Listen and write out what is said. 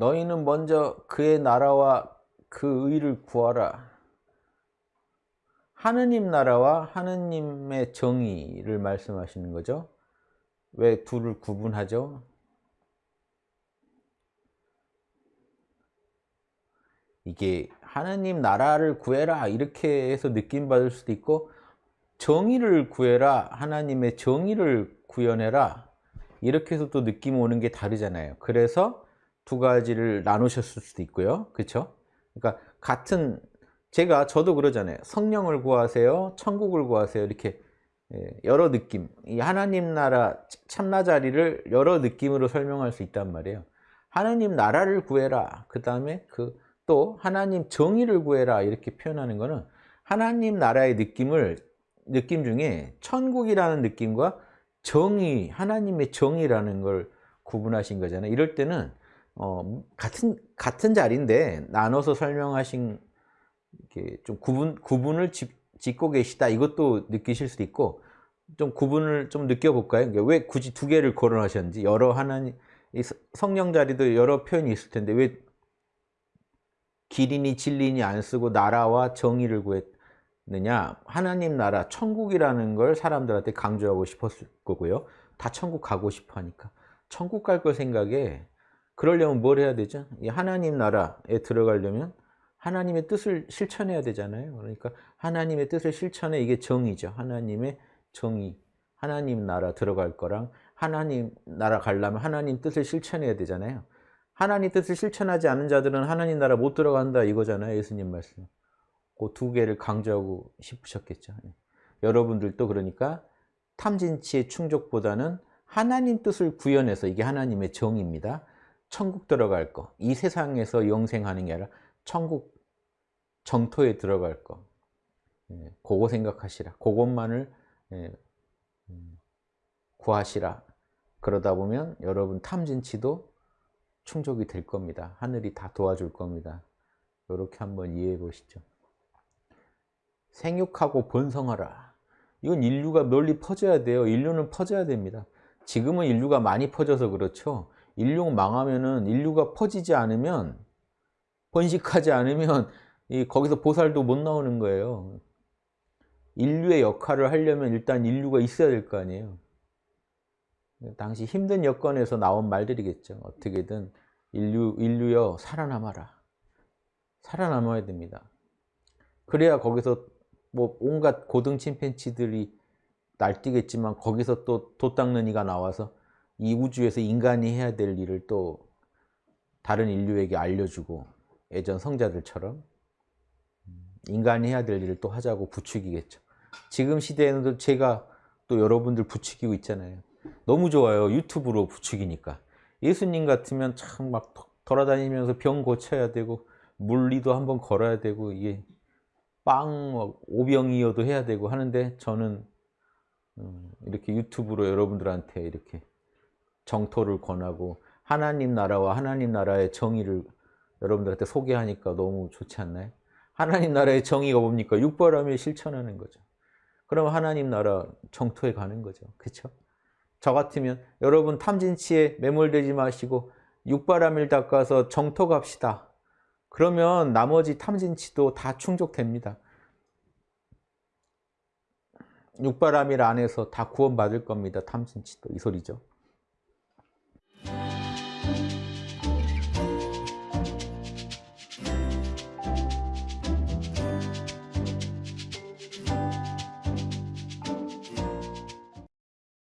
너희는 먼저 그의 나라와 그 의를 구하라. 하느님 나라와 하느님의 정의를 말씀하시는 거죠. 왜 둘을 구분하죠? 이게 하느님 나라를 구해라 이렇게 해서 느낌 받을 수도 있고 정의를 구해라 하나님의 정의를 구현해라 이렇게 해서 또 느낌 오는 게 다르잖아요 그래서 두 가지를 나누셨을 수도 있고요. 그렇죠 그러니까 같은 제가 저도 그러잖아요. 성령을 구하세요 천국을 구하세요. 이렇게 예, 여러 느낌. 이 하나님 나라 참나 자리를 여러 느낌으로 설명할 수 있단 말이에요. 하나님 나라를 구해라. 그 다음에 그 또 하나님 정의를 구해라. 이렇게 표현하는 것은 하나님 나라의 느낌을 느낌 중에 천국이라는 느낌과 정의 하나님의 정의라는 걸 구분하신 거잖아요. 이럴 때는 어, 같은 같은 자리인데 나눠서 설명하신 좀 구분 구분을 짚, 고 계시다. 이것도 느끼실 수도 있고 좀 구분을 좀 느껴볼까요? 그러니까 왜 굳이 두 개를 거론하셨는지. 여러 하나님 성령 자리도 여러 표현이 있을 텐데 왜 길이니 진리니 안 쓰고 나라와 정의를 구했느냐? 하나님 나라 천국이라는 걸 사람들한테 강조하고 싶었을 거고요. 다 천국 가고 싶어 하니까. 천국 갈 걸 생각에 그러려면 뭘 해야 되죠? 하나님 나라에 들어가려면 하나님의 뜻을 실천해야 되잖아요. 그러니까 하나님의 뜻을 실천해 이게 정의죠. 하나님의 정의. 하나님 나라 들어갈 거랑 하나님 나라 가려면 하나님 뜻을 실천해야 되잖아요. 하나님 뜻을 실천하지 않은 자들은 하나님 나라 못 들어간다 이거잖아요. 예수님 말씀. 그 두 개를 강조하고 싶으셨겠죠. 네. 여러분들도 그러니까 탐진치의 충족보다는 하나님 뜻을 구현해서 이게 하나님의 정의입니다. 천국 들어갈 거. 이 세상에서 영생하는 게 아니라 천국 정토에 들어갈 거. 예, 그거 생각하시라. 그것만을 예, 음, 구하시라. 그러다 보면 여러분 탐진치도 충족이 될 겁니다. 하늘이 다 도와줄 겁니다. 이렇게 한번 이해해 보시죠. 생육하고 번성하라. 이건 인류가 널리 퍼져야 돼요. 인류는 퍼져야 됩니다. 지금은 인류가 많이 퍼져서 그렇죠. 인류가 망하면은 인류가 퍼지지 않으면 번식하지 않으면 이 거기서 보살도 못 나오는 거예요. 인류의 역할을 하려면 일단 인류가 있어야 될 거 아니에요. 당시 힘든 여건에서 나온 말들이겠죠. 어떻게든 인류, 인류여 살아남아라. 살아남아야 됩니다. 그래야 거기서 뭐 온갖 고등 침팬치들이 날뛰겠지만 거기서 또 도 닦는 이가 나와서 이 우주에서 인간이 해야 될 일을 또 다른 인류에게 알려주고 예전 성자들처럼 인간이 해야 될 일을 또 하자고 부추기겠죠. 지금 시대에는 제가 또 여러분들 부추기고 있잖아요. 너무 좋아요. 유튜브로 부추기니까. 예수님 같으면 참 막 돌아다니면서 병 고쳐야 되고 물리도 한번 걸어야 되고 이게 빵 오병이어도 해야 되고 하는데 저는 음, 이렇게 유튜브로 여러분들한테 이렇게 정토를 권하고 하나님 나라와 하나님 나라의 정의를 여러분들한테 소개하니까 너무 좋지 않나요? 하나님 나라의 정의가 뭡니까? 육바람에 실천하는 거죠. 그럼 하나님 나라 정토에 가는 거죠. 그렇죠? 저 같으면 여러분 탐진치에 매몰되지 마시고 육바람을 닦아서 정토 갑시다. 그러면 나머지 탐진치도 다 충족됩니다. 육바람일 안에서 다 구원받을 겁니다. 탐진치도 이 소리죠.